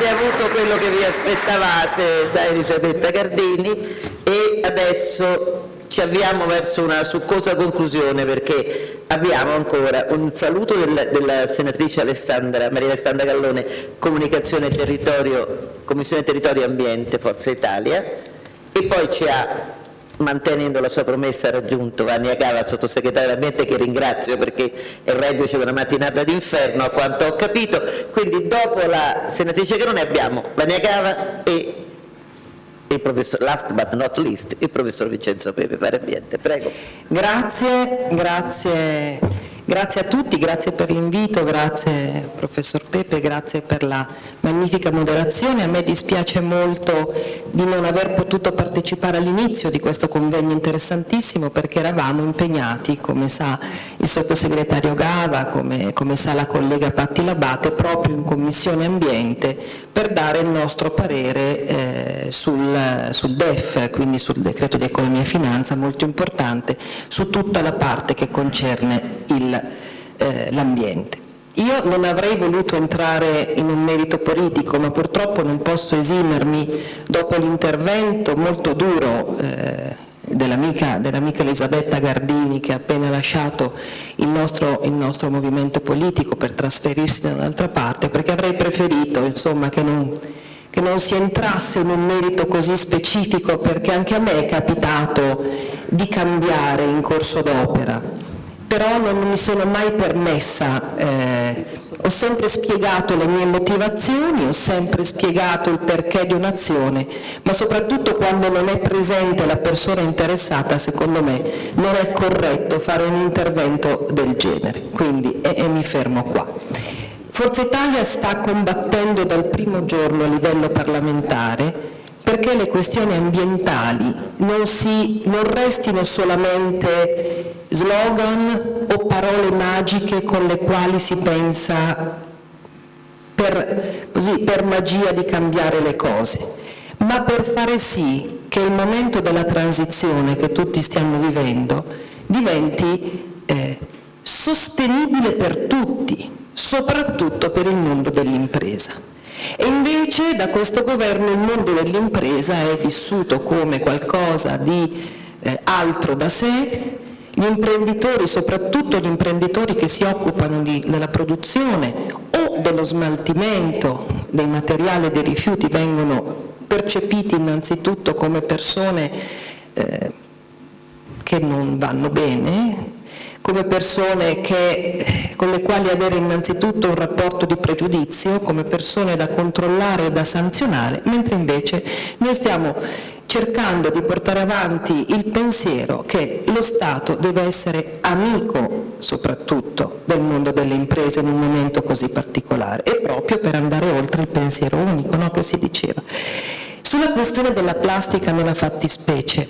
avete avuto quello che vi aspettavate da Elisabetta Gardini e adesso ci avviamo verso una succosa conclusione perché abbiamo ancora un saluto del, della senatrice Alessandra, Maria Alessandra Gallone, Comunicazione e Territorio, Commissione Territorio e Ambiente, Forza Italia, e poi ci ha mantenendo la sua promessa ha raggiunto Vania Cava, sottosegretario dell'ambiente che ringrazio perché è reduce da una mattinata d'inferno a quanto ho capito, quindi dopo la senatrice Grone abbiamo Vania Cava e il professor, last but not least, il professor Vincenzo Pepe, fare ambiente, prego. Grazie, grazie Grazie a tutti, grazie per l'invito, grazie professor Pepe, grazie per la magnifica moderazione. A me dispiace molto di non aver potuto partecipare all'inizio di questo convegno interessantissimo perché eravamo impegnati, come sa il sottosegretario Gava, come, come sa la collega Patti Labate, proprio in Commissione Ambiente per dare il nostro parere eh, sul, sul, DEF, quindi sul decreto di economia e finanza, molto importante, su tutta la parte che concerne eh, l'ambiente. Io non avrei voluto entrare in un merito politico, ma purtroppo non posso esimermi dopo l'intervento molto duro eh, dell'amica dell Elisabetta Gardini che ha appena lasciato il nostro, il nostro movimento politico per trasferirsi da un'altra parte, perché avrei preferito insomma, che, non, che non si entrasse in un merito così specifico, perché anche a me è capitato di cambiare in corso d'opera, però non mi sono mai permessa eh, ho sempre spiegato le mie motivazioni, ho sempre spiegato il perché di un'azione, ma soprattutto quando non è presente la persona interessata, secondo me, non è corretto fare un intervento del genere. Quindi, e, e mi fermo qua. Forza Italia sta combattendo dal primo giorno a livello parlamentare perché le questioni ambientali non, si, non restino solamente slogan o parole magiche con le quali si pensa per, così, per magia di cambiare le cose, ma per fare sì che il momento della transizione che tutti stiamo vivendo diventi eh, sostenibile per tutti, soprattutto per il mondo dell'impresa. E invece da questo governo il mondo dell'impresa è vissuto come qualcosa di eh, altro da sé, gli imprenditori, soprattutto gli imprenditori che si occupano di, della produzione o dello smaltimento dei materiali e dei rifiuti vengono percepiti innanzitutto come persone eh, che non vanno bene, come persone che, con le quali avere innanzitutto un rapporto di pregiudizio, come persone da controllare e da sanzionare, mentre invece noi stiamo cercando di portare avanti il pensiero che lo Stato deve essere amico soprattutto del mondo delle imprese in un momento così particolare e proprio per andare oltre il pensiero unico no, che si diceva. Sulla questione della plastica nella fattispecie,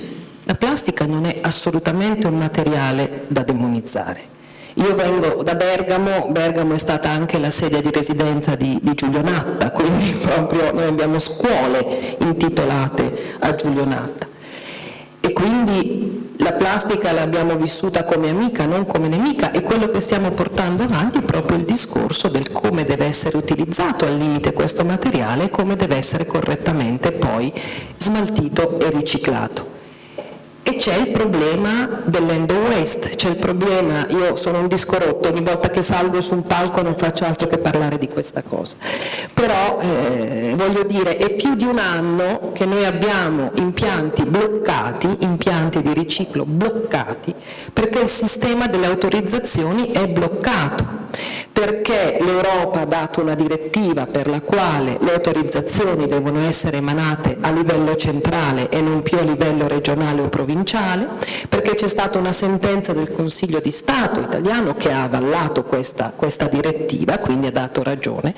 la plastica non è assolutamente un materiale da demonizzare. Io vengo da Bergamo, Bergamo è stata anche la sede di residenza di, di Giulio Natta, quindi proprio noi abbiamo scuole intitolate a Giulio Natta. E quindi la plastica l'abbiamo vissuta come amica, non come nemica, e quello che stiamo portando avanti è proprio il discorso del come deve essere utilizzato al limite questo materiale e come deve essere correttamente poi smaltito e riciclato. C'è il problema dell'end waste, c'è il problema, io sono un disco rotto, ogni volta che salgo su un palco non faccio altro che parlare di questa cosa, però eh, voglio dire è più di un anno che noi abbiamo impianti bloccati, impianti di riciclo bloccati, perché il sistema delle autorizzazioni è bloccato perché l'Europa ha dato una direttiva per la quale le autorizzazioni devono essere emanate a livello centrale e non più a livello regionale o provinciale, perché c'è stata una sentenza del Consiglio di Stato italiano che ha avallato questa, questa direttiva, quindi ha dato ragione,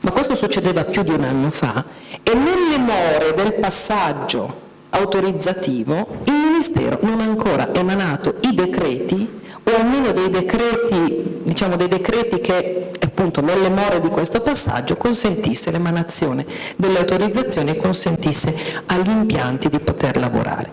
ma questo succedeva più di un anno fa e nelle more del passaggio autorizzativo il Ministero non ha ancora emanato i decreti o almeno dei decreti, diciamo dei decreti che appunto nelle more di questo passaggio consentisse l'emanazione delle autorizzazioni e consentisse agli impianti di poter lavorare.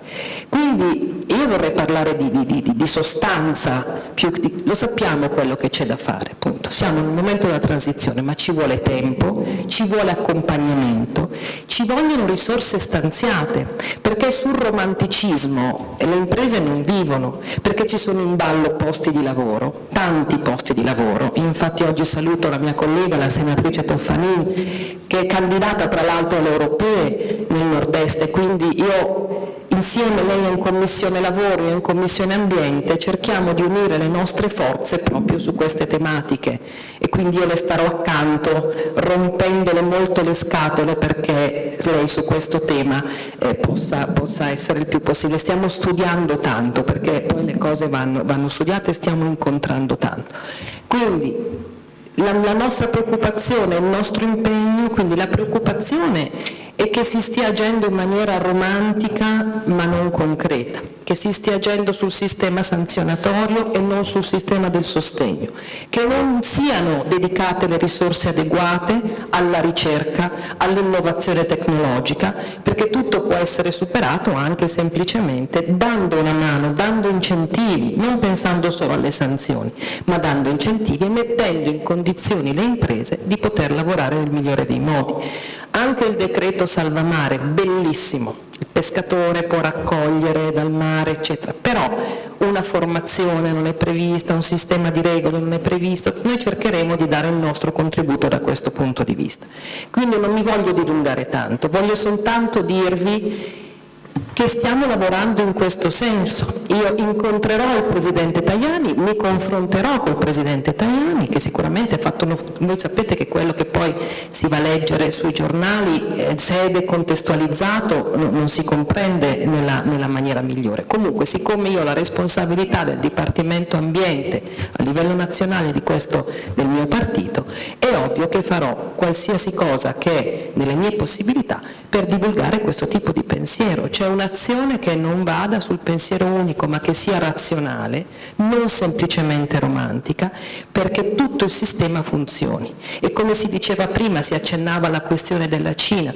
Quindi io vorrei parlare di, di, di, di sostanza, più, lo sappiamo quello che c'è da fare, appunto. siamo in un momento della transizione, ma ci vuole tempo, ci vuole accompagnamento, ci vogliono risorse stanziate, perché sul romanticismo le imprese non vivono, perché ci sono in ballo posti di lavoro, tanti posti di lavoro, infatti oggi saluto la mia collega, la senatrice Toffanin, che è candidata tra l'altro alle europee nel nord-est. E quindi io insieme lei è in Commissione Lavoro e in Commissione Ambiente cerchiamo di unire le nostre forze proprio su queste tematiche e quindi io le starò accanto rompendole molto le scatole perché lei su questo tema eh, possa, possa, essere il più possibile. Stiamo studiando tanto perché poi le cose vanno, vanno studiate e stiamo incontrando tanto. Quindi la, la nostra preoccupazione, il nostro impegno, quindi la preoccupazione è che si stia agendo in maniera romantica ma non concreta, che si stia agendo sul sistema sanzionatorio e non sul sistema del sostegno, che non siano dedicate le risorse adeguate alla ricerca, all'innovazione tecnologica, perché tutto può essere superato anche semplicemente dando una mano, dando incentivi, non pensando solo alle sanzioni, ma dando incentivi e mettendo in condizioni le imprese di poter lavorare nel migliore dei modi. Anche il decreto salvamare, bellissimo, il pescatore può raccogliere dal mare, eccetera, però una formazione non è prevista, un sistema di regole non è previsto, noi cercheremo di dare il nostro contributo da questo punto di vista. Quindi non mi voglio dilungare tanto, voglio soltanto dirvi che stiamo lavorando in questo senso. Io incontrerò il Presidente Tajani, mi confronterò col Presidente Tajani, che sicuramente ha fatto, uno, voi sapete che quello che poi si va a leggere sui giornali, eh, se è decontestualizzato, no, non si comprende nella, nella, maniera migliore. Comunque, siccome io ho la responsabilità del Dipartimento Ambiente a livello nazionale di questo, del mio partito, è ovvio che farò qualsiasi cosa che è nelle mie possibilità per divulgare questo tipo di pensiero, cioè un'azione che non vada sul pensiero unico ma che sia razionale, non semplicemente romantica, perché tutto il sistema funzioni. E come si diceva prima, si accennava alla questione della Cina,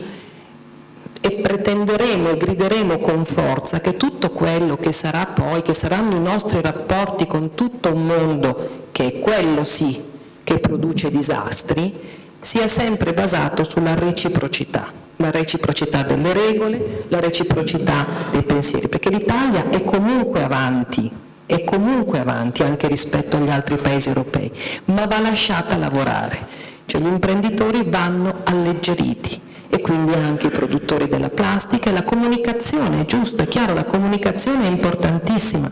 e pretenderemo e grideremo con forza che tutto quello che sarà poi, che saranno i nostri rapporti con tutto un mondo, che è quello sì che produce disastri, sia sempre basato sulla reciprocità la reciprocità delle regole, la reciprocità dei pensieri, perché l'Italia è comunque avanti, è comunque avanti anche rispetto agli altri paesi europei, ma va lasciata lavorare, cioè gli imprenditori vanno alleggeriti e quindi anche i produttori della plastica. E la comunicazione, è giusto, è chiaro, la comunicazione è importantissima.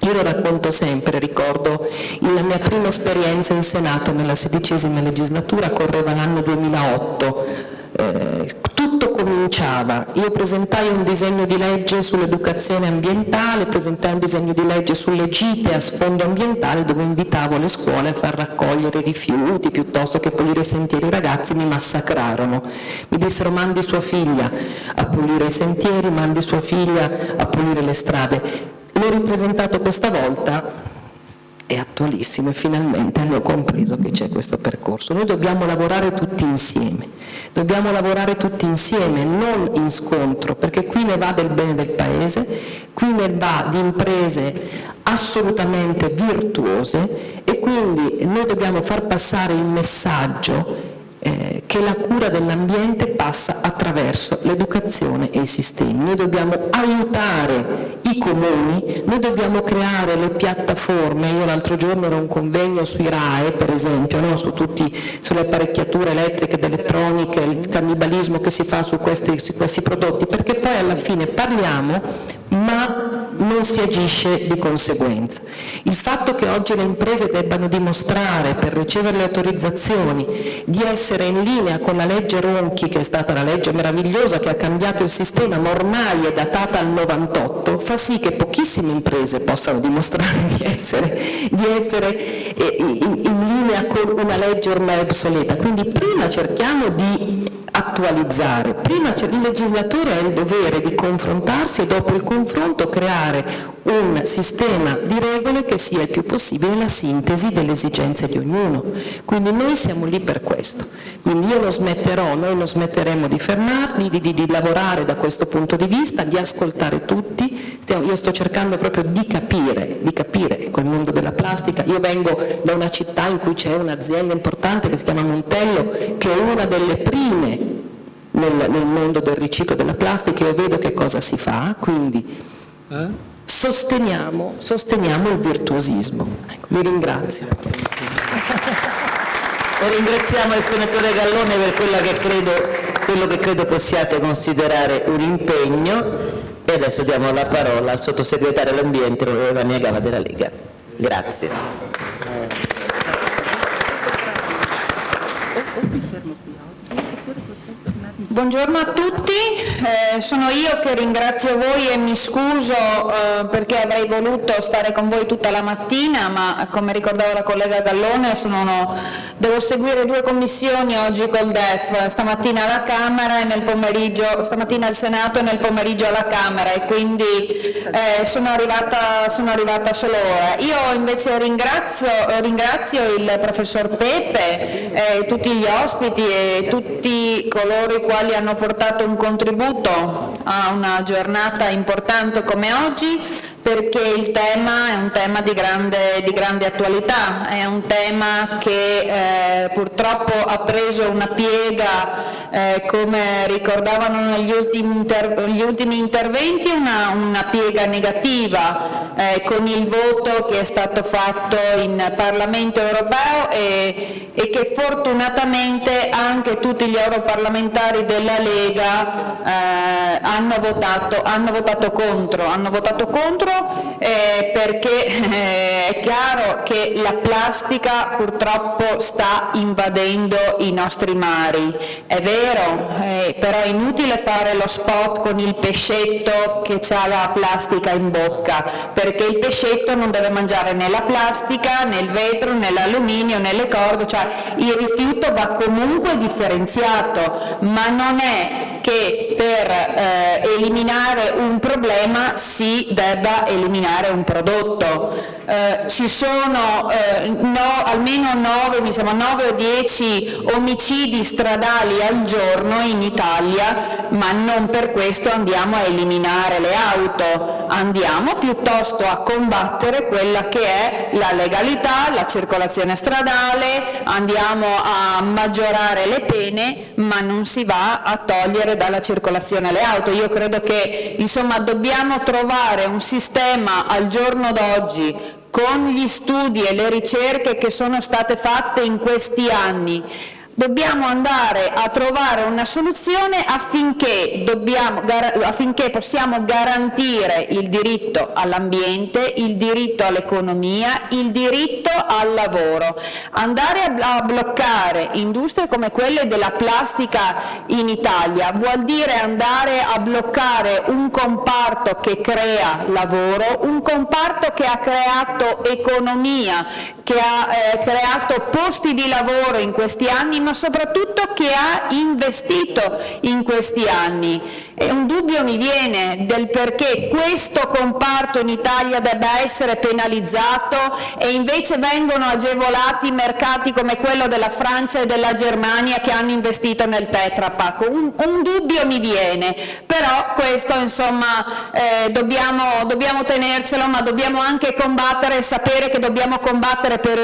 Io lo racconto sempre, ricordo la mia prima esperienza in Senato nella sedicesima legislatura, correva l'anno 2008, eh, tutto cominciava, io presentai un disegno di legge sull'educazione ambientale, presentai un disegno di legge sulle gite a sfondo ambientale dove invitavo le scuole a far raccogliere rifiuti piuttosto che pulire i sentieri, i ragazzi mi massacrarono, mi dissero mandi sua figlia a pulire i sentieri, mandi sua figlia a pulire le strade, l'ho ripresentato questa volta è attualissimo e finalmente hanno compreso che c'è questo percorso. Noi dobbiamo lavorare tutti insieme, dobbiamo lavorare tutti insieme, non in scontro, perché qui ne va del bene del Paese, qui ne va di imprese assolutamente virtuose e quindi noi dobbiamo far passare il messaggio eh, che la cura dell'ambiente passa attraverso l'educazione e i sistemi. Noi dobbiamo aiutare i comuni, noi dobbiamo creare le piattaforme, io l'altro giorno ero a un convegno sui RAE per esempio, no? Su tutti, sulle apparecchiature elettriche ed elettroniche, il cannibalismo che si fa su questi, su questi prodotti, perché poi alla fine parliamo ma non si agisce di conseguenza. Il fatto che oggi le imprese debbano dimostrare per ricevere le autorizzazioni di essere in linea con la legge Ronchi, che è stata la legge meravigliosa che ha cambiato il sistema, ma ormai è datata al 98, fa sì che pochissime imprese possano dimostrare di essere, di essere eh, in, in linea con una legge ormai obsoleta. Quindi prima cerchiamo di attualizzare. Prima il legislatore ha il dovere di confrontarsi e dopo il confronto creare un sistema di regole che sia il più possibile la sintesi delle esigenze di ognuno. Quindi noi siamo lì per questo. Quindi io non smetterò, noi non smetteremo di fermarli, di, di, di lavorare da questo punto di vista, di ascoltare tutti. Stiamo, io sto cercando proprio di capire, di capire quel mondo della plastica. Io vengo da una città in cui c'è un'azienda importante che si chiama Montello, che è una delle prime nel, nel mondo del riciclo della plastica, io vedo che cosa si fa, quindi eh? sosteniamo, sosteniamo, il virtuosismo. Ecco, vi ringrazio. E ringraziamo il senatore Gallone per che credo, quello che credo possiate considerare un impegno e adesso diamo la parola al sottosegretario all'ambiente, onorevole Vania Gava della Lega. Grazie. Buongiorno a tutti, eh, sono io che ringrazio voi e mi scuso eh, perché avrei voluto stare con voi tutta la mattina, ma come ricordava la collega Gallone sono, devo seguire due commissioni oggi col DEF, stamattina alla Camera e nel pomeriggio, stamattina al Senato e nel pomeriggio alla Camera e quindi eh, sono, arrivata, sono, arrivata, solo ora. Io invece ringrazio, ringrazio il professor Pepe, eh, tutti gli ospiti e tutti coloro i quali quali hanno portato un contributo a una giornata importante come oggi perché il tema è un tema di grande, di grande attualità, è un tema che eh, purtroppo ha preso una piega, eh, come ricordavano negli ultimi, inter gli ultimi interventi, una, una piega negativa eh, con il voto che è stato fatto in Parlamento europeo e, e che fortunatamente anche tutti gli europarlamentari della Lega eh, hanno votato, hanno votato contro, hanno votato contro eh, perché eh, è chiaro che la plastica purtroppo sta invadendo i nostri mari, è vero, eh, però è inutile fare lo spot con il pescetto che ha la plastica in bocca, perché il pescetto non deve mangiare né la plastica, né il vetro, né l'alluminio, né le corde, cioè il rifiuto va comunque differenziato, ma non è che per eh, eliminare un problema si debba eliminare un prodotto. Eh, ci sono eh, no, almeno 9, mi sembra 9 o 10 omicidi stradali al giorno in Italia, ma non per questo andiamo a eliminare le auto, andiamo piuttosto a combattere quella che è la legalità, la circolazione stradale, andiamo a maggiorare le pene, ma non si va a togliere dalla circolazione le auto. Io credo che insomma, dobbiamo trovare un sistema al giorno d'oggi con gli studi e le ricerche che sono state fatte in questi anni dobbiamo andare a trovare una soluzione affinché, dobbiamo, affinché possiamo garantire il diritto all'ambiente, il diritto all'economia, il diritto al lavoro. Andare a bloccare industrie come quelle della plastica in Italia vuol dire andare a bloccare un comparto che crea lavoro, un comparto che ha creato economia, che ha eh, creato posti di lavoro in questi anni, ma soprattutto che ha investito in questi anni. E un dubbio mi viene del perché questo comparto in Italia debba essere penalizzato e invece vengono agevolati mercati come quello della Francia e della Germania che hanno investito nel Tetra Pak. Un, un dubbio mi viene, però questo insomma eh, dobbiamo, dobbiamo tenercelo, ma dobbiamo anche combattere e sapere che dobbiamo combattere per,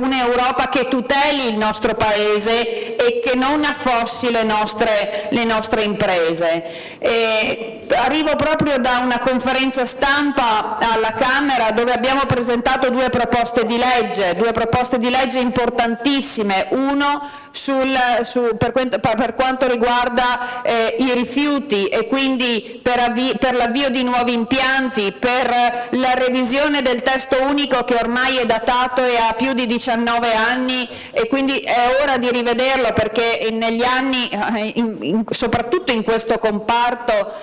un'Europa che tuteli il nostro Paese e che non affossi le nostre, le nostre imprese. E arrivo proprio da una conferenza stampa alla Camera dove abbiamo presentato due proposte di legge, due proposte di legge importantissime, uno sul, su, per, per, quanto riguarda eh, i rifiuti e quindi per, per l'avvio di nuovi impianti, per la revisione del testo unico che ormai è datato e ha più di 19 anni e quindi è ora di rivederlo perché negli anni, eh, soprattutto in questo comparto,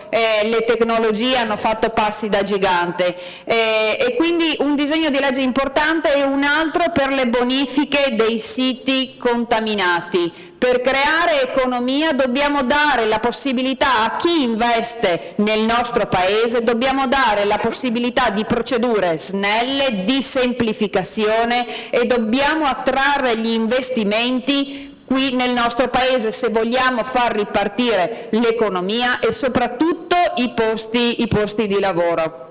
eh, le tecnologie hanno fatto passi da gigante. Eh, e quindi un disegno di legge importante e un altro per le bonifiche dei siti contaminati. Per creare economia dobbiamo dare la possibilità a chi investe nel nostro Paese, dobbiamo dare la possibilità di procedure snelle, di semplificazione e dobbiamo attrarre gli investimenti qui nel nostro Paese se vogliamo far ripartire l'economia e soprattutto i posti, i posti di lavoro.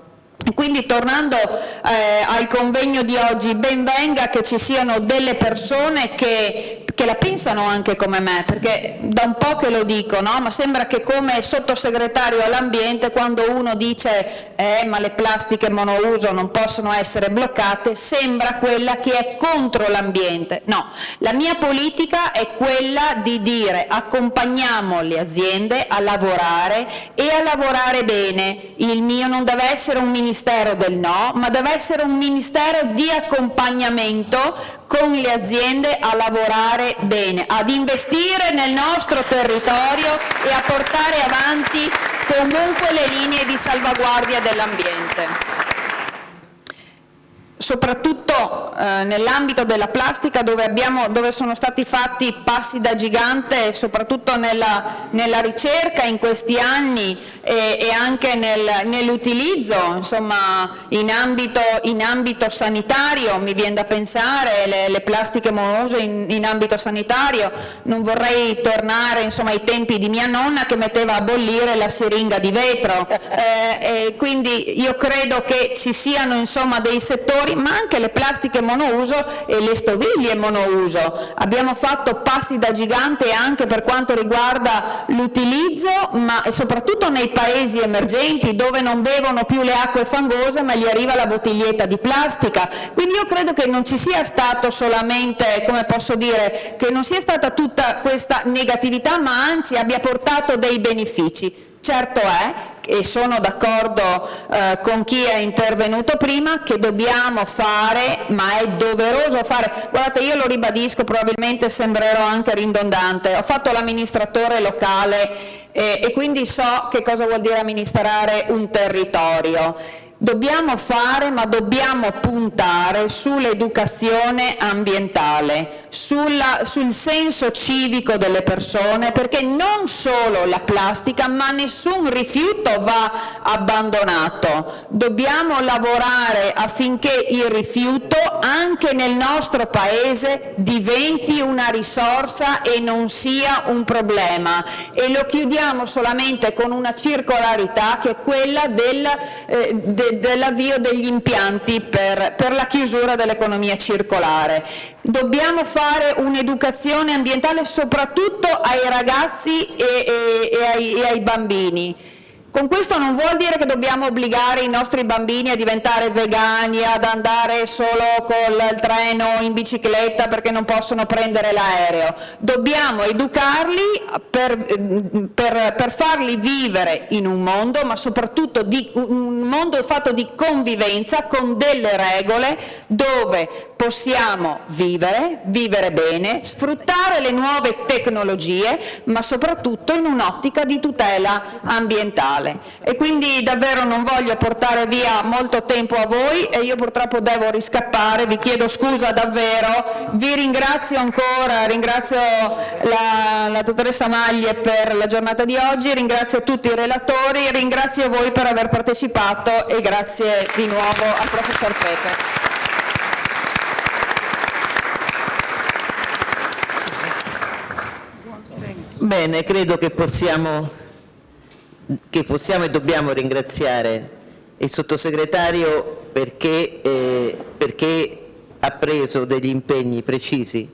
Quindi tornando eh, al convegno di oggi, ben venga che ci siano delle persone che che la pensano anche come me, perché da un po' che lo dico, no? ma sembra che come sottosegretario all'ambiente quando uno dice eh, ma le plastiche monouso non possono essere bloccate, sembra quella che è contro l'ambiente. No, la mia politica è quella di dire accompagniamo le aziende a lavorare e a lavorare bene. Il mio non deve essere un ministero del no, ma deve essere un ministero di accompagnamento con le aziende a lavorare bene, ad investire nel nostro territorio e a portare avanti comunque le linee di salvaguardia dell'ambiente soprattutto eh, nell'ambito della plastica dove, abbiamo, dove, sono stati fatti passi da gigante soprattutto nella, nella ricerca in questi anni e, e anche nel, nell'utilizzo in ambito, in ambito, sanitario mi viene da pensare le, le plastiche monose in, in, ambito sanitario. Non vorrei tornare insomma ai tempi di mia nonna che metteva a bollire la siringa di vetro. Eh, quindi io credo che ci siano insomma dei settori ma anche le plastiche monouso e le stoviglie monouso. Abbiamo fatto passi da gigante anche per quanto riguarda l'utilizzo, ma soprattutto nei paesi emergenti dove non bevono più le acque fangose ma gli arriva la bottiglietta di plastica. Quindi io credo che non ci sia stato solamente, come posso dire, che non sia stata tutta questa negatività, ma anzi abbia portato dei benefici. Certo è, e sono d'accordo eh, con chi è intervenuto prima, che dobbiamo fare, ma è doveroso fare, guardate io lo ribadisco, probabilmente sembrerò anche ridondante, ho fatto l'amministratore locale eh, e quindi so che cosa vuol dire amministrare un territorio Dobbiamo fare, ma dobbiamo puntare sull'educazione ambientale, sulla, sul senso civico delle persone, perché non solo la plastica, ma nessun rifiuto va abbandonato. Dobbiamo lavorare affinché il rifiuto anche nel nostro Paese diventi una risorsa e non sia un problema. E lo chiudiamo solamente con una circolarità che è quella del, eh, del dell'avvio degli impianti per, per la chiusura dell'economia circolare. Dobbiamo fare un'educazione ambientale soprattutto ai ragazzi e, e, e, ai, e ai bambini con questo non vuol dire che dobbiamo obbligare i nostri bambini a diventare vegani, ad andare solo col treno o in bicicletta perché non possono prendere l'aereo. Dobbiamo educarli per, per, per, farli vivere in un mondo, ma soprattutto di, un mondo fatto di convivenza con delle regole dove possiamo vivere, vivere bene, sfruttare le nuove tecnologie, ma soprattutto in un'ottica di tutela ambientale. E quindi davvero non voglio portare via molto tempo a voi e io purtroppo devo riscappare, vi chiedo scusa davvero, vi ringrazio ancora, ringrazio la, la dottoressa Maglie per la giornata di oggi, ringrazio tutti i relatori, ringrazio voi per aver partecipato e grazie di nuovo al professor Pepe. Bene, credo che possiamo che possiamo e dobbiamo ringraziare il sottosegretario perché, eh, perché ha preso degli impegni precisi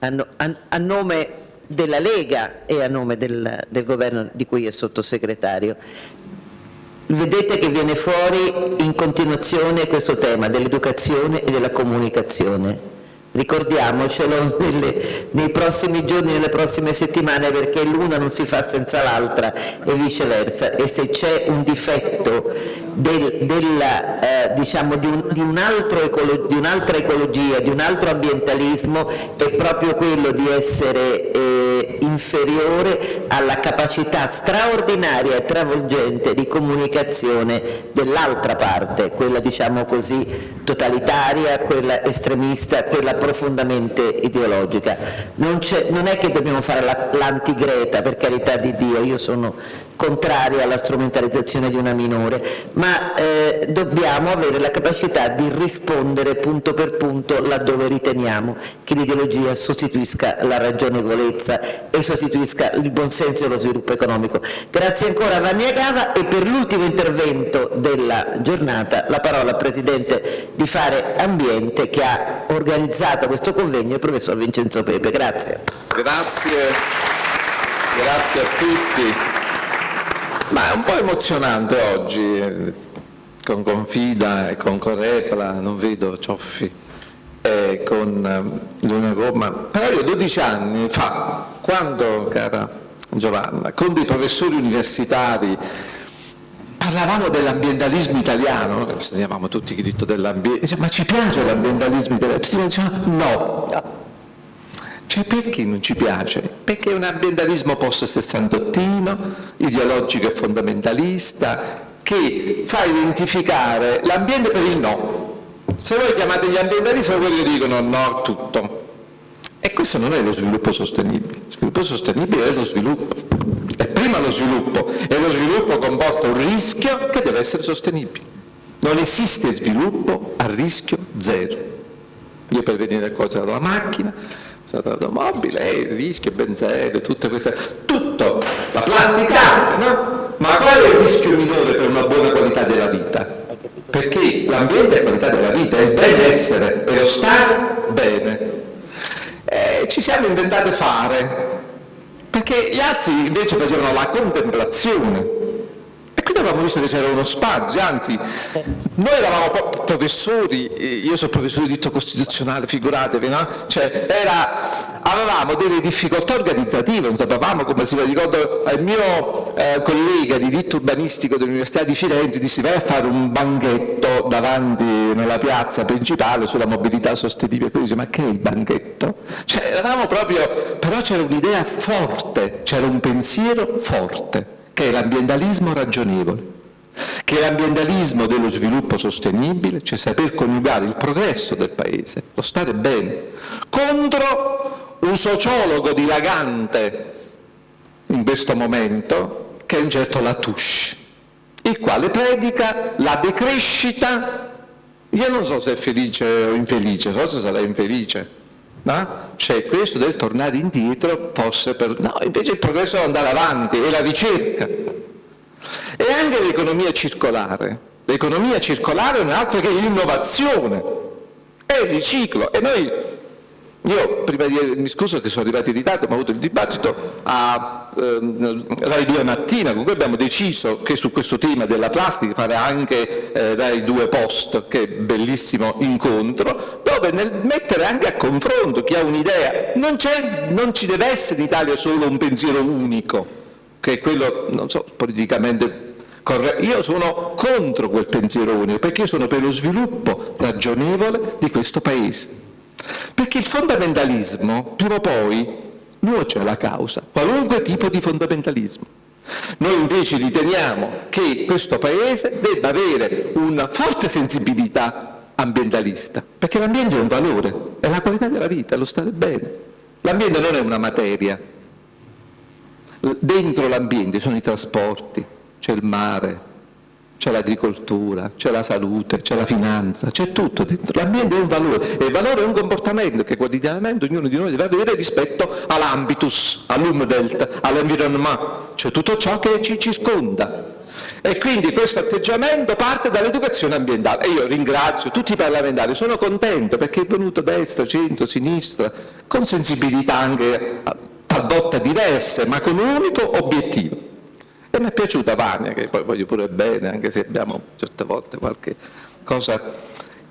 a, a, a, nome della Lega e a nome del, del governo di cui è sottosegretario. Vedete che viene fuori in continuazione questo tema dell'educazione e della comunicazione ricordiamocelo nelle, nei prossimi giorni, nelle prossime settimane perché l'una non si fa senza l'altra e viceversa. E se c'è un difetto del, della, eh, diciamo di, un, di, un ecolo, di un'altra ecologia, di un altro ambientalismo è proprio quello di essere eh, inferiore alla capacità straordinaria e travolgente di comunicazione dell'altra parte, quella diciamo così totalitaria, quella estremista, quella profondamente ideologica. Non, non è che dobbiamo fare l'antigreta, per carità di Dio, io sono contraria alla strumentalizzazione di una minore, ma eh, dobbiamo avere la capacità di rispondere punto per punto laddove riteniamo che l'ideologia sostituisca la ragionevolezza e sostituisca il buonsenso e lo sviluppo economico. Grazie ancora a Vanni Agava e per l'ultimo intervento della giornata la parola al Presidente di Fare Ambiente che ha organizzato questo convegno, il Professor Vincenzo Pepe. Grazie. Grazie, grazie a tutti. Ma è un po' emozionante oggi, con Confida e con Correpla, non vedo Cioffi, e con eh, Leone Gomma. Però io 12 anni fa, quando, cara Giovanna, con dei professori universitari parlavamo dell'ambientalismo italiano, noi studiavamo tutti il diritto dell'ambiente, ma ci piace l'ambientalismo italiano? Tutti dicevano no. Cioè perché non ci piace? Perché è un ambientalismo post-sessantottino, ideologico e fondamentalista, che fa identificare l'ambiente per il no. Se voi chiamate gli ambientalisti, quelli dicono no a tutto. E questo non è lo sviluppo sostenibile. Lo sviluppo sostenibile è lo sviluppo. E prima lo sviluppo. E lo sviluppo comporta un rischio che deve essere sostenibile. Non esiste sviluppo a rischio zero. Io per venire a cosa dalla macchina, stata automobile, il rischio, benzene, tutte queste, tutto, la plastica, no? Ma qual è il rischio minore per una buona qualità della vita? Perché l'ambiente è qualità della vita, è il benessere, è lo stare bene. E ci siamo inventati fare, perché gli altri invece facevano la contemplazione, avevamo visto che c'era uno spazio, anzi, noi eravamo professori, io sono professore di diritto costituzionale, figuratevi, no? Cioè, era, avevamo delle difficoltà organizzative, non sapevamo come si fa. Ricordo al mio eh, collega di diritto urbanistico dell'Università di Firenze, disse vai a fare un banchetto davanti nella piazza principale sulla mobilità sostenibile. Poi dice, ma che è il banchetto? Cioè, eravamo proprio, però c'era un'idea forte, c'era un pensiero forte che è l'ambientalismo ragionevole, che è l'ambientalismo dello sviluppo sostenibile, cioè saper coniugare il progresso del Paese, lo stare bene, contro un sociologo dilagante in questo momento, che è un certo Latouche, il quale predica la decrescita, io non so se è felice o infelice, forse sarà infelice, No? Cioè questo del tornare indietro fosse per... No, invece il progresso deve andare avanti, è la ricerca. E anche l'economia circolare. L'economia circolare non è altro che l'innovazione, è il riciclo. E noi io, prima di, mi scuso che sono arrivato in ritardo, ma ho avuto il dibattito a ehm, Rai 2 mattina, con cui abbiamo deciso che su questo tema della plastica fare anche eh, Rai 2 Post, che è bellissimo incontro, dove nel mettere anche a confronto chi ha un'idea, non, non ci deve essere in Italia solo un pensiero unico, che è quello, non so, politicamente. Io sono contro quel pensiero unico, perché io sono per lo sviluppo ragionevole di questo Paese perché il fondamentalismo, prima o poi, nuoce alla causa, qualunque tipo di fondamentalismo. Noi invece riteniamo che questo Paese debba avere una forte sensibilità ambientalista, perché l'ambiente è un valore, è la qualità della vita, è lo stare bene. L'ambiente non è una materia. Dentro l'ambiente sono i trasporti, c'è il mare, c'è l'agricoltura, c'è la salute, c'è la finanza, c'è tutto dentro. L'ambiente è un valore e il valore è un comportamento che quotidianamente ognuno di noi deve avere rispetto all'ambitus, all'umwelt, all'environnement, cioè tutto ciò che ci circonda. E quindi questo atteggiamento parte dall'educazione ambientale e io ringrazio tutti i parlamentari, sono contento perché è venuto destra, centro, sinistra, con sensibilità anche talvolta diverse, ma con un unico obiettivo e mi è piaciuta Vania, che poi voglio pure bene, anche se abbiamo certe volte qualche cosa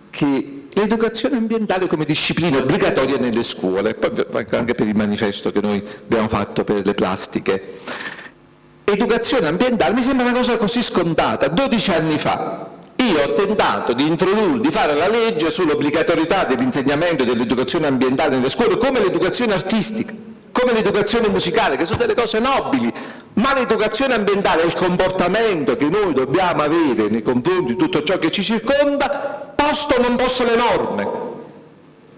che l'educazione ambientale come disciplina obbligatoria nelle scuole, poi anche per il manifesto che noi abbiamo fatto per le plastiche. Educazione ambientale mi sembra una cosa così scontata. 12 anni fa io ho tentato di introdurre, di fare la legge sull'obbligatorietà dell'insegnamento dell'educazione ambientale nelle scuole come l'educazione artistica come l'educazione musicale, che sono delle cose nobili, ma l'educazione ambientale è il comportamento che noi dobbiamo avere nei confronti di tutto ciò che ci circonda, posto o non posto le norme,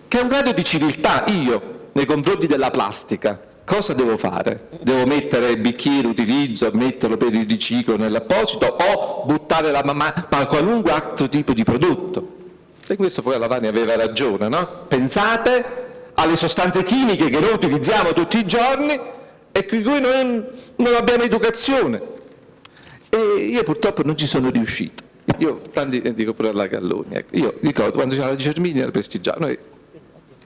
che è un grado di civiltà. Io, nei confronti della plastica, cosa devo fare? Devo mettere il bicchiere, utilizzo, metterlo per il riciclo nell'apposito o buttare la mamma, ma qualunque altro tipo di prodotto? E questo poi Lavani aveva ragione, no? Pensate alle sostanze chimiche che noi utilizziamo tutti i giorni e di cui noi non abbiamo educazione. E io purtroppo non ci sono riuscito. Io, tanti dico pure alla Galloni, ecco. io ricordo quando c'era la Germini era prestigiato, noi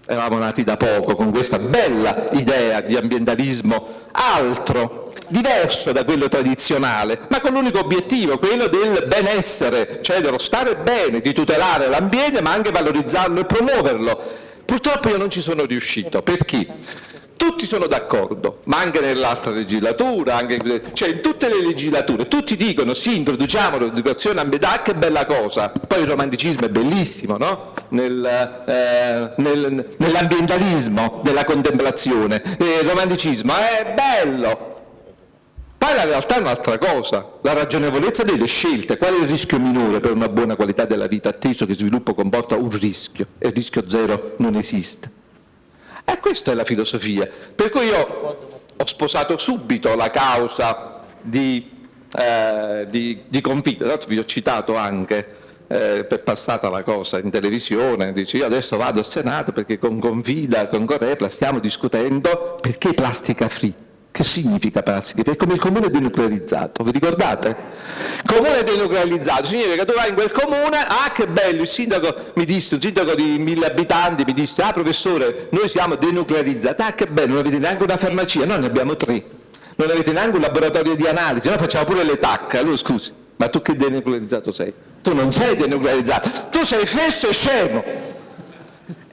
eravamo nati da poco con questa bella idea di ambientalismo altro, diverso da quello tradizionale, ma con l'unico obiettivo, quello del benessere, cioè dello stare bene, di tutelare l'ambiente ma anche valorizzarlo e promuoverlo. Purtroppo io non ci sono riuscito, perché? Tutti sono d'accordo, ma anche nell'altra legislatura, anche, cioè in tutte le legislature, tutti dicono sì, introduciamo l'educazione ambientale, che bella cosa, poi il romanticismo è bellissimo, no? Nel, eh, nel, nell'ambientalismo della contemplazione, il romanticismo è bello, poi la realtà è un'altra cosa, la ragionevolezza delle scelte, qual è il rischio minore per una buona qualità della vita, atteso che sviluppo comporta un rischio? E il rischio zero non esiste. E questa è la filosofia. Per cui io ho sposato subito la causa di, eh, di, di Confida, tra vi ho citato anche eh, per passata la cosa in televisione, dice io adesso vado al Senato perché con Confida, con Corepla stiamo discutendo perché plastica free. Che significa plastica? È come il comune denuclearizzato, vi ricordate? Comune denuclearizzato significa che tu vai in quel comune, ah che bello, il sindaco mi disse, un sindaco di mille abitanti mi disse, ah professore, noi siamo denuclearizzati, ah che bello, non avete neanche una farmacia, noi ne abbiamo tre, non avete neanche un laboratorio di analisi, noi facciamo pure le tacche, allora scusi, ma tu che denuclearizzato sei? Tu non sei denuclearizzato, tu sei fesso e scemo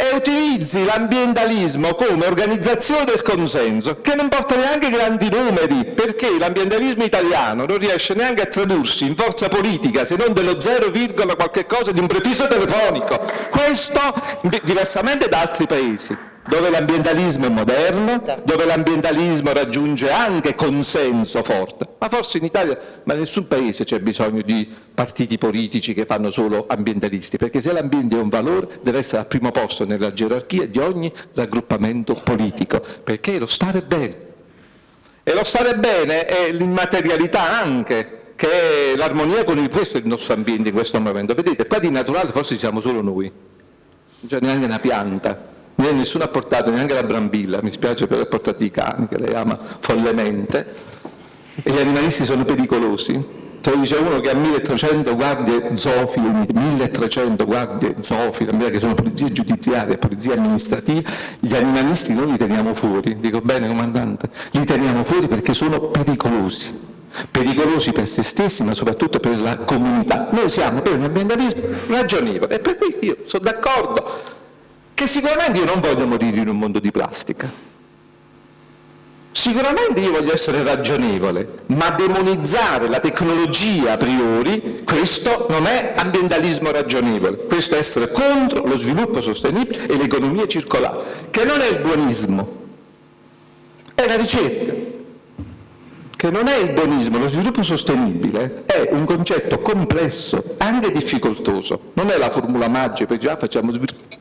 e utilizzi l'ambientalismo come organizzazione del consenso, che non porta neanche grandi numeri, perché l'ambientalismo italiano non riesce neanche a tradursi in forza politica se non dello 0, qualche cosa di un prefisso telefonico. Questo diversamente da altri paesi dove l'ambientalismo è moderno, dove l'ambientalismo raggiunge anche consenso forte, ma forse in Italia, ma in nessun paese c'è bisogno di partiti politici che fanno solo ambientalisti, perché se l'ambiente è un valore deve essere al primo posto nella gerarchia di ogni raggruppamento politico, perché è lo stare bene. E lo stare bene è l'immaterialità anche, che è l'armonia con il, questo è il nostro ambiente in questo momento. Vedete, qua di naturale forse siamo solo noi, non c'è neanche una pianta, nessuno ha portato neanche la brambilla, mi spiace per aver portato i cani, che lei ama follemente, e gli animalisti sono pericolosi. Te lo dice uno che ha 1300 guardie zoofile, 1300 guardie zoofile, che sono polizie giudiziarie, polizie amministrative, gli animalisti noi li teniamo fuori, dico bene comandante, li teniamo fuori perché sono pericolosi. Pericolosi per se stessi ma soprattutto per la comunità. Noi siamo per un ambientalismo ragionevole. E per cui io sono d'accordo che sicuramente io non voglio morire in un mondo di plastica. Sicuramente io voglio essere ragionevole, ma demonizzare la tecnologia a priori, questo non è ambientalismo ragionevole, questo è essere contro lo sviluppo sostenibile e l'economia circolare, che non è il buonismo, è la ricerca, che non è il buonismo, lo sviluppo sostenibile è un concetto complesso, anche difficoltoso, non è la formula magica, poi già facciamo sviluppo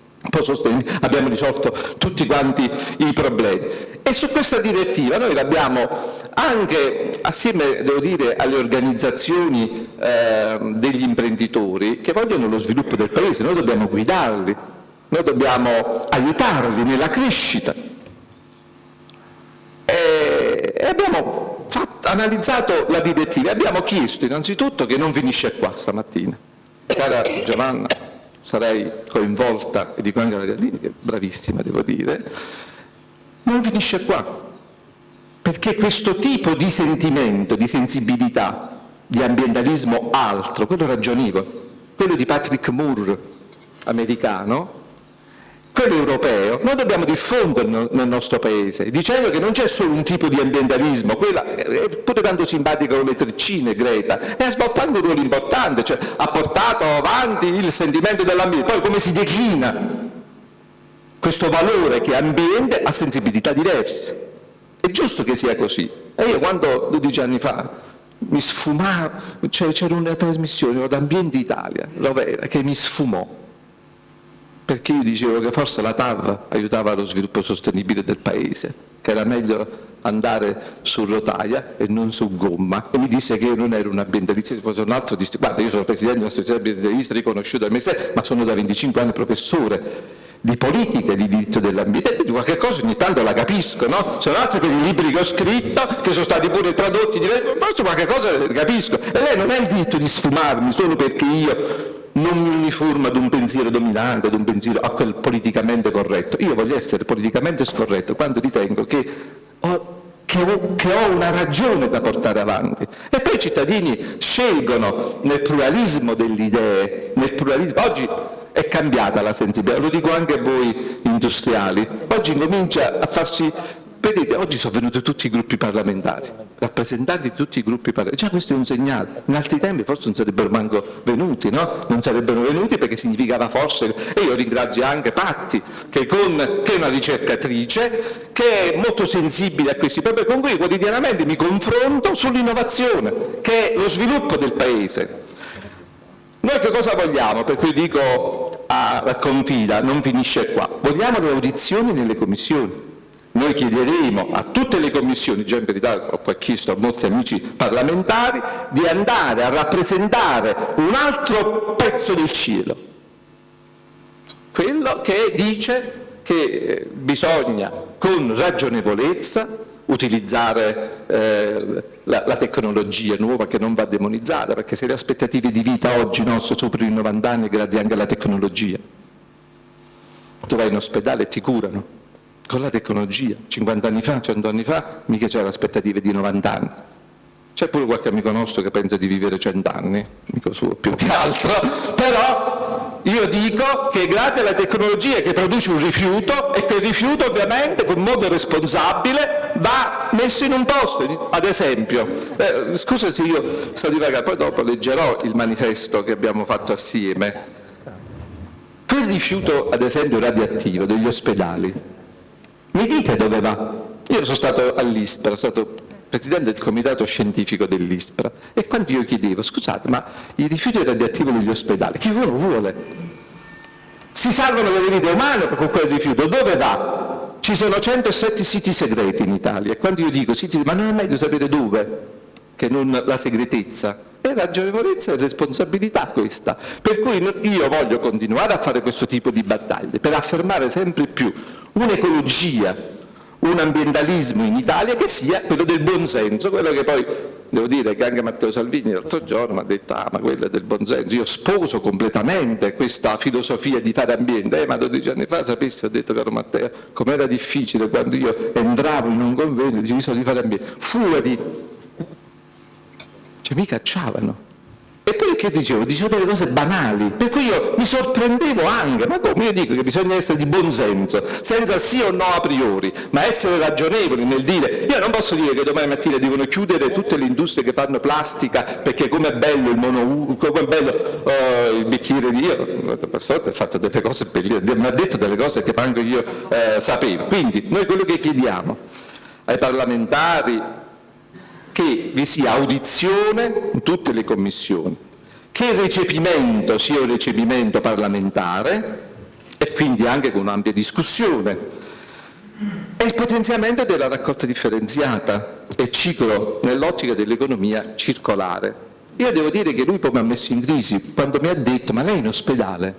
abbiamo risolto tutti quanti i problemi. E su questa direttiva noi l'abbiamo anche assieme devo dire, alle organizzazioni eh, degli imprenditori che vogliono lo sviluppo del Paese, noi dobbiamo guidarli, noi dobbiamo aiutarli nella crescita. E, abbiamo fatto, analizzato la direttiva abbiamo chiesto innanzitutto che non finisce qua stamattina. Cara Giovanna, sarei coinvolta, e dico anche alla Gardini, che è bravissima devo dire, non finisce qua, perché questo tipo di sentimento, di sensibilità, di ambientalismo altro, quello ragionevole, quello di Patrick Moore americano, quello europeo, noi dobbiamo diffonderlo nel nostro paese, dicendo che non c'è solo un tipo di ambientalismo, quella è pure tanto simpatica come le treccine Greta, e ha svolto anche un ruolo importante, cioè ha portato avanti il sentimento dell'ambiente, poi come si declina questo valore che ambiente ha sensibilità diverse. È giusto che sia così. E io quando 12 anni fa mi sfumavo, c'era una trasmissione ad Ambiente Italia, Rovera, che mi sfumò, perché io dicevo che forse la TAV aiutava lo sviluppo sostenibile del paese, che era meglio andare su rotaia e non su gomma. E mi disse che io non ero un ambientalista, poi un altro disse guarda io sono presidente di un'associazione ambientalista riconosciuta dal Ministero, ma sono da 25 anni professore di politica e di diritto dell'ambiente, quindi qualche cosa ogni tanto la capisco, no? Sono altri per i libri che ho scritto, che sono stati pure tradotti, forse qualche cosa capisco, e lei non ha il diritto di sfumarmi solo perché io non mi uniformo ad un pensiero dominante, ad un pensiero a quel politicamente corretto. Io voglio essere politicamente scorretto quando ritengo che ho, che, ho, che ho, una ragione da portare avanti. E poi i cittadini scelgono nel pluralismo delle idee, nel pluralismo. Oggi è cambiata la sensibilità, lo dico anche a voi industriali, oggi comincia a farsi Vedete, oggi sono venuti tutti i gruppi parlamentari, rappresentanti di tutti i gruppi parlamentari, già questo è un segnale, in altri tempi forse non sarebbero manco venuti, no? Non sarebbero venuti perché significava forse, e io ringrazio anche Patti, che, con, che è una ricercatrice, che è molto sensibile a questi problemi, con cui quotidianamente mi confronto sull'innovazione, che è lo sviluppo del Paese. Noi che cosa vogliamo? Per cui dico a Confida, non finisce qua, vogliamo le audizioni nelle commissioni noi chiederemo a tutte le commissioni, già in verità ho chiesto a molti amici parlamentari, di andare a rappresentare un altro pezzo del cielo, quello che dice che eh, bisogna con ragionevolezza utilizzare eh, la, la, tecnologia nuova che non va demonizzata, perché se le aspettative di vita oggi no, sono sopra i 90 anni grazie anche alla tecnologia, tu vai in ospedale e ti curano, con la tecnologia. 50 anni fa, 100 anni fa, mica c'era aspettative di 90 anni. C'è pure qualche amico nostro che pensa di vivere 100 anni, amico suo più che altro, però io dico che grazie alla tecnologia che produce un rifiuto e quel rifiuto ovviamente con modo responsabile va messo in un posto, ad esempio, eh, scusa se io sto divagando, poi dopo leggerò il manifesto che abbiamo fatto assieme, quel rifiuto ad esempio radioattivo degli ospedali, mi dite dove va? Io sono stato all'ISPRA, sono stato presidente del comitato scientifico dell'ISPRA e quando io chiedevo, scusate, ma i rifiuti radioattivi degli ospedali, chi uno vuole? Si salvano delle vite umane con quel rifiuto, dove va? Ci sono 107 siti segreti in Italia e quando io dico siti, ma non è meglio sapere dove che non la segretezza? È ragionevolezza e responsabilità questa. Per cui io voglio continuare a fare questo tipo di battaglie per affermare sempre più un'ecologia, un ambientalismo in Italia che sia quello del buonsenso, quello che poi devo dire che anche Matteo Salvini l'altro giorno ha detto ah ma quello è del buonsenso, io sposo completamente questa filosofia di fare ambiente, eh, ma 12 anni fa sapessi, ho detto caro Matteo, com'era difficile quando io entravo in un convegno e dicevo di fare ambiente, fuori, cioè mi cacciavano, Eppure che dicevo? Dicevo delle cose banali, per cui io mi sorprendevo anche, ma come? Io dico che bisogna essere di buon senso, senza sì o no a priori, ma essere ragionevoli nel dire, io non posso dire che domani mattina devono chiudere tutte le industrie che fanno plastica perché com'è bello il mono, com'è bello oh, il bicchiere di io, ha fatto delle cose bellissime, mi ha detto delle cose che anche io eh, sapevo. Quindi noi quello che chiediamo ai parlamentari, che vi sia audizione in tutte le commissioni, che il recepimento sia un recepimento parlamentare e quindi anche con un'ampia discussione e il potenziamento della raccolta differenziata e ciclo nell'ottica dell'economia circolare. Io devo dire che lui poi mi ha messo in crisi quando mi ha detto ma lei in ospedale,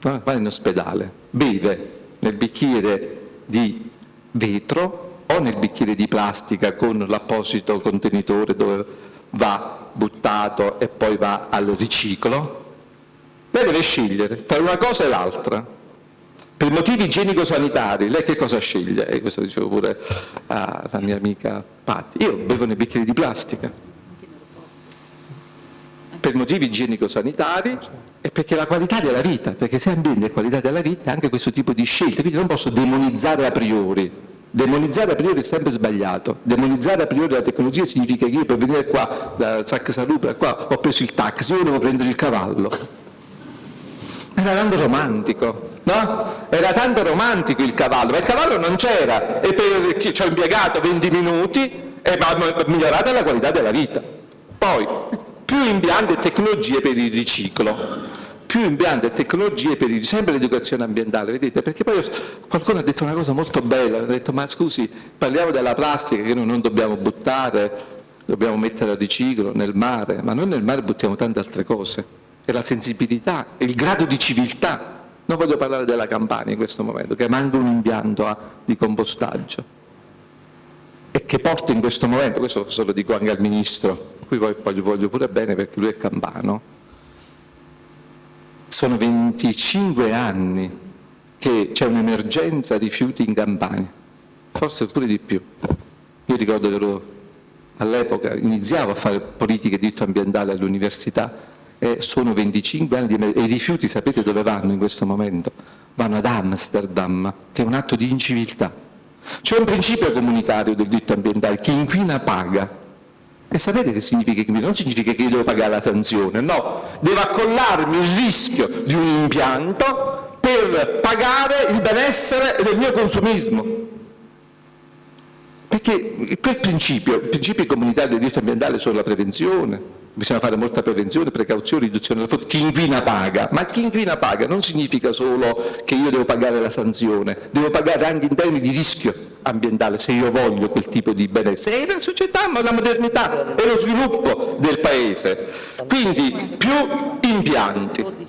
va in ospedale, beve nel bicchiere di vetro o nel bicchiere di plastica con l'apposito contenitore dove va buttato e poi va al riciclo, lei deve scegliere tra una cosa e l'altra. Per motivi igienico-sanitari, lei che cosa sceglie? E questo dicevo pure alla mia amica Patti. Io bevo nei bicchieri di plastica. Per motivi igienico-sanitari e perché la qualità della vita, perché se ambiente è qualità della vita, anche questo tipo di scelte, quindi non posso demonizzare a priori Demonizzare a priori è sempre sbagliato. Demonizzare a priori la tecnologia significa che io per venire qua da Sac Salupra qua ho preso il taxi, io devo prendere il cavallo. Era tanto romantico. no? Era tanto romantico il cavallo, ma il cavallo non c'era e per chi ci ha impiegato 20 minuti e ha migliorato la qualità della vita. Poi, più impianti e tecnologie per il riciclo, più impianti e tecnologie per il, sempre l'educazione ambientale, vedete? Perché poi qualcuno ha detto una cosa molto bella, ha detto ma scusi, parliamo della plastica che noi non dobbiamo buttare, dobbiamo mettere a riciclo nel mare, ma noi nel mare buttiamo tante altre cose, è la sensibilità, è il grado di civiltà. Non voglio parlare della Campania in questo momento, che manca un impianto a, di compostaggio e che porta in questo momento, questo se lo dico anche al Ministro, qui poi, poi gli voglio pure bene perché lui è campano, sono 25 anni che c'è un'emergenza rifiuti in Campania, forse pure di più. Io ricordo che all'epoca iniziavo a fare politiche di diritto ambientale all'università e sono 25 anni di e i rifiuti sapete dove vanno in questo momento? Vanno ad Amsterdam, che è un atto di inciviltà. C'è un principio comunitario del diritto ambientale, chi inquina paga. E sapete che significa inquinare? Non significa che io devo pagare la sanzione, no, devo accollarmi il rischio di un impianto per pagare il benessere del mio consumismo. Perché quel principio, i principi comunitari del diritto ambientale sono la prevenzione, bisogna fare molta prevenzione, precauzione, riduzione del fondo, chi inquina paga, ma chi inquina paga non significa solo che io devo pagare la sanzione, devo pagare anche in termini di rischio ambientale se io voglio quel tipo di benessere, è la società, ma la modernità, è lo sviluppo del paese, quindi più impianti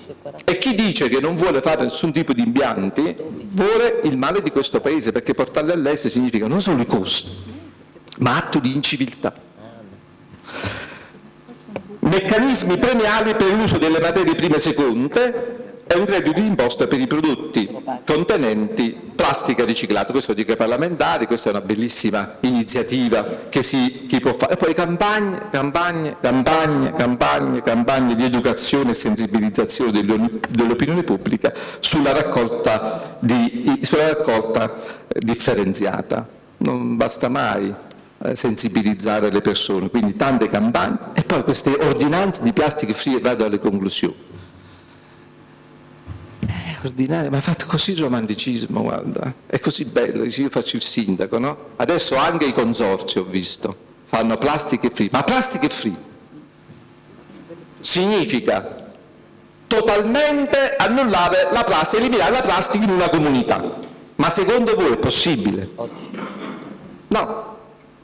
e chi dice che non vuole fare nessun tipo di impianti vuole il male di questo paese perché portarli all'estero significa non solo i costi ma atto di inciviltà. Meccanismi premiali per l'uso delle materie prime seconde e un credito di imposta per i prodotti contenenti plastica riciclata. Questo dico ai parlamentari, questa è una bellissima iniziativa che si chi può fare. E poi campagne, campagne, campagne, campagne, campagne di educazione e sensibilizzazione dell'opinione pubblica sulla raccolta, di, sulla raccolta differenziata. Non basta mai eh, sensibilizzare le persone, quindi tante campagne e poi queste ordinanze di plastica free vado alle conclusioni ordinaria, ma ha fatto così il romanticismo, guarda, è così bello, io faccio il sindaco, no? Adesso anche i consorzi ho visto, fanno plastica free, ma plastica free significa totalmente annullare la plastica, eliminare la plastica in una comunità. Ma secondo voi è possibile? No.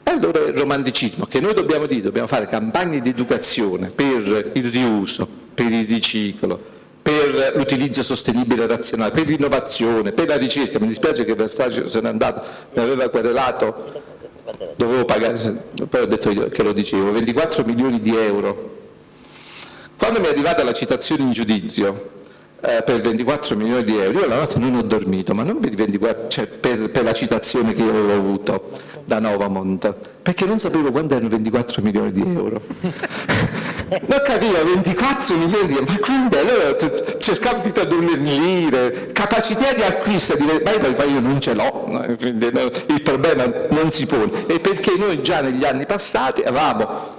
E allora il romanticismo, che noi dobbiamo dire, dobbiamo fare campagne di educazione per il riuso, per il riciclo, per l'utilizzo sostenibile e razionale, per l'innovazione, per la ricerca. Mi dispiace che Versace se n'è andato, mi aveva querelato, dovevo pagare, poi ho detto io che lo dicevo, 24 milioni di euro. Quando mi è arrivata la citazione in giudizio eh, per 24 milioni di euro, io la notte non ho dormito, ma non per, 24, cioè per, per la citazione che io avevo avuto da Novamont, perché non sapevo quanto erano 24 milioni di euro. non capivo, 24 milioni di euro, ma quando allora cercavo di tradurre in lire, capacità di acquisto, di, ma poi io non ce l'ho, il problema non si pone, e perché noi già negli anni passati avevamo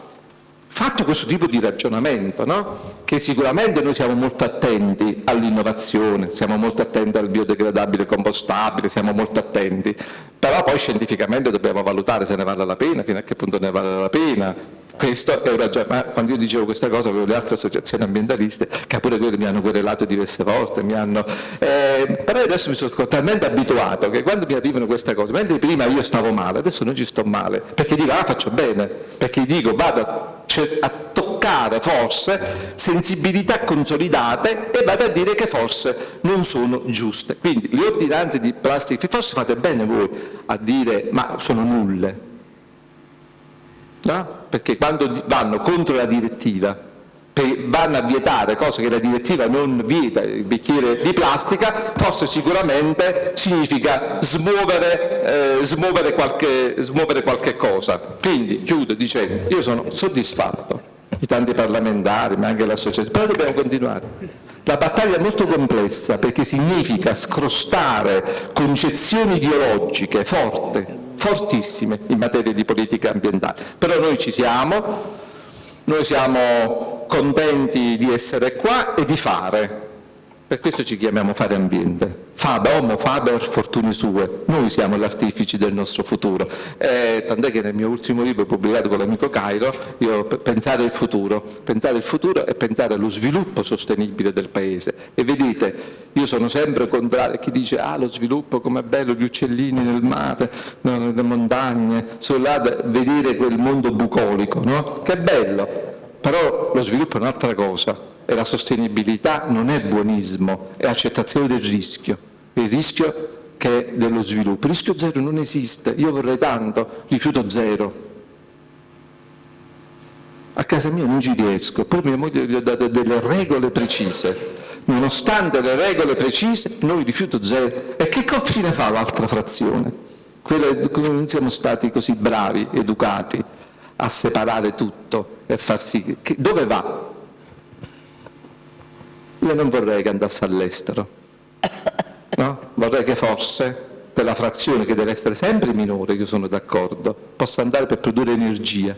fatto questo tipo di ragionamento, no? che sicuramente noi siamo molto attenti all'innovazione, siamo molto attenti al biodegradabile compostabile, siamo molto attenti, però poi scientificamente dobbiamo valutare se ne vale la pena, fino a che punto ne vale la pena, questo è un ragionamento, quando io dicevo questa cosa avevo le altre associazioni ambientaliste che pure quelle mi hanno querelato diverse volte, hanno, eh, però adesso mi sono talmente abituato che quando mi arrivano queste cose, mentre prima io stavo male, adesso non ci sto male, perché dico ah faccio bene, perché dico vado a toccare forse sensibilità consolidate e vado a dire che forse non sono giuste. Quindi le ordinanze di plastica, forse fate bene voi a dire ma sono nulle, no? perché quando vanno contro la direttiva vanno a vietare cose che la direttiva non vieta, il bicchiere di plastica, forse sicuramente significa smuovere, eh, smuovere, qualche, smuovere qualche cosa. Quindi chiudo dicendo, io sono soddisfatto i tanti parlamentari, ma anche l'associazione, però dobbiamo continuare. La battaglia è molto complessa perché significa scrostare concezioni ideologiche forti, fortissime in materia di politica ambientale. Però noi ci siamo, noi siamo contenti di essere qua e di fare. Per questo ci chiamiamo Fare Ambiente. Fada, homo, faber, fortune sue. Noi siamo gli artefici del nostro futuro. Eh, tant'è che nel mio ultimo libro pubblicato con l'amico Cairo, io pensare il futuro. Pensare il futuro è pensare allo sviluppo sostenibile del Paese. E vedete, io sono sempre contrario a chi dice ah lo sviluppo com'è bello, gli uccellini nel mare, nelle montagne, sono là vedere quel mondo bucolico, no? Che bello! Però lo sviluppo è un'altra cosa e la sostenibilità non è buonismo, è accettazione del rischio, il rischio che è dello sviluppo. Il rischio zero non esiste, io vorrei tanto, rifiuto zero. A casa mia non ci riesco, poi mia moglie gli ho dato delle regole precise. Nonostante le regole precise, noi rifiuto zero. E che confine fa l'altra frazione? Quella non siamo stati così bravi, educati a separare tutto e far sì che dove va? Io non vorrei che andasse all'estero, no? vorrei che forse quella frazione che deve essere sempre minore, io sono d'accordo, possa andare per produrre energia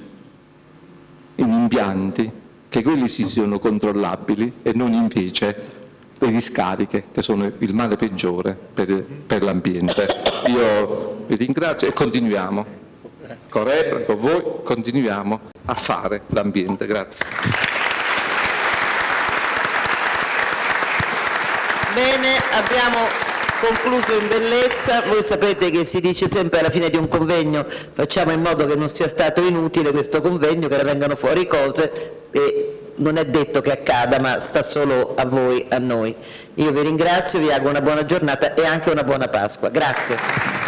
in impianti che quelli sì siano controllabili e non invece le discariche che sono il male peggiore per, per l'ambiente. Io vi ringrazio e continuiamo, con Repra, con voi, continuiamo a fare l'ambiente. Grazie. Bene, abbiamo concluso in bellezza, voi sapete che si dice sempre alla fine di un convegno facciamo in modo che non sia stato inutile questo convegno, che ne vengano fuori cose e non è detto che accada ma sta solo a voi, a noi. Io vi ringrazio, vi auguro una buona giornata e anche una buona Pasqua. Grazie.